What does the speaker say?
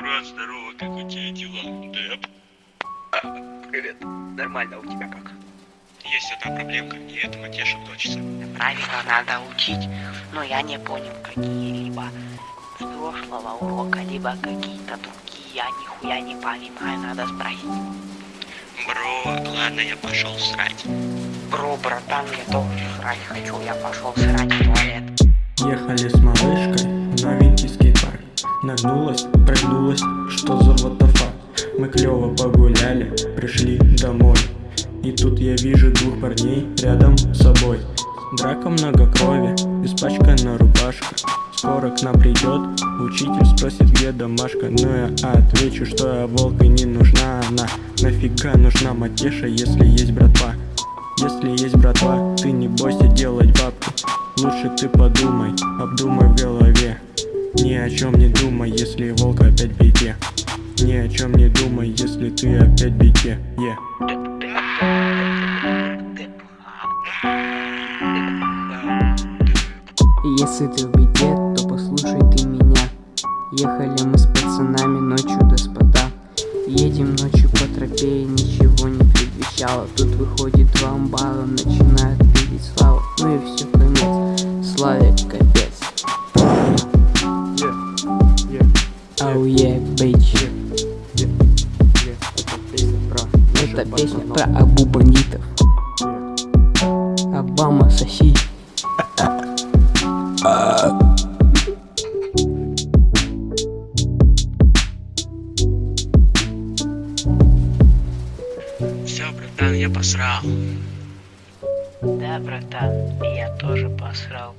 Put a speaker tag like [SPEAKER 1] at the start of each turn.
[SPEAKER 1] Брат, здорово, как у тебя дела? Деп?
[SPEAKER 2] Привет. Нормально, у тебя как?
[SPEAKER 1] Есть одна проблемка, и это Матеша точится.
[SPEAKER 3] Правила надо учить, но я не понял какие-либо с прошлого урока, либо какие-то другие, я нихуя не понимаю, надо спросить.
[SPEAKER 1] Бро, ладно, я пошел срать.
[SPEAKER 3] Бро, братан, я тоже срать хочу, я пошел срать в туалет.
[SPEAKER 4] Ехали с малышкой в новенький скейт-парк Нагнулась, прыгнулась, что за fuck? Мы клево погуляли, пришли домой. И тут я вижу двух парней рядом с собой. Драка много крови, испачкана рубашка. Скоро к нам придет, учитель спросит, где домашка. Ну я отвечу, что я волк и не нужна она. Нафига нужна матеша, если есть братва? Если есть братва, ты не бойся делать бабки. Лучше ты подумай, обдумай в голове Ни о чем не думай, если волк опять в беде Ни о чем не думай, если ты опять в yeah.
[SPEAKER 5] Если ты в беде, то послушай ты меня. Ехали мы с пацанами ночью до спота. Едем ночью по тропе и ничего не предвещало. Тут выходит два амбала, начинают видеть славу. Ну и все, Ау е, бейч Это песня про Абу бандитов Обама соси
[SPEAKER 1] Все, братан, я посрал.
[SPEAKER 3] Да, братан, я тоже посрал.